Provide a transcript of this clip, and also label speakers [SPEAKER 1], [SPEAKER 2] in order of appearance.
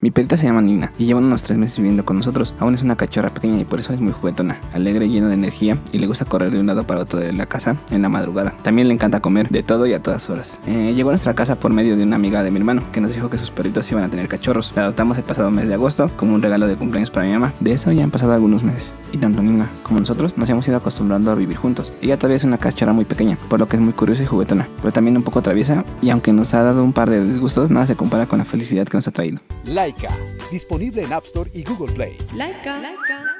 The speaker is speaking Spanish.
[SPEAKER 1] Mi perrita se llama Nina y lleva unos tres meses viviendo con nosotros. Aún es una cachorra pequeña y por eso es muy juguetona, alegre, llena de energía y le gusta correr de un lado para otro de la casa en la madrugada. También le encanta comer de todo y a todas horas. Eh, llegó a nuestra casa por medio de una amiga de mi hermano que nos dijo que sus perritos iban a tener cachorros. La adoptamos el pasado mes de agosto como un regalo de cumpleaños para mi mamá. De eso ya han pasado algunos meses. Y tanto Nina como nosotros nos hemos ido acostumbrando a vivir juntos. Ella todavía es una cachorra muy pequeña, por lo que es muy curiosa y juguetona, pero también un poco traviesa y aunque nos ha dado un par de disgustos, nada se compara con la felicidad que nos ha traído.
[SPEAKER 2] Laika, disponible en App Store y Google Play.
[SPEAKER 3] Laika. Laika.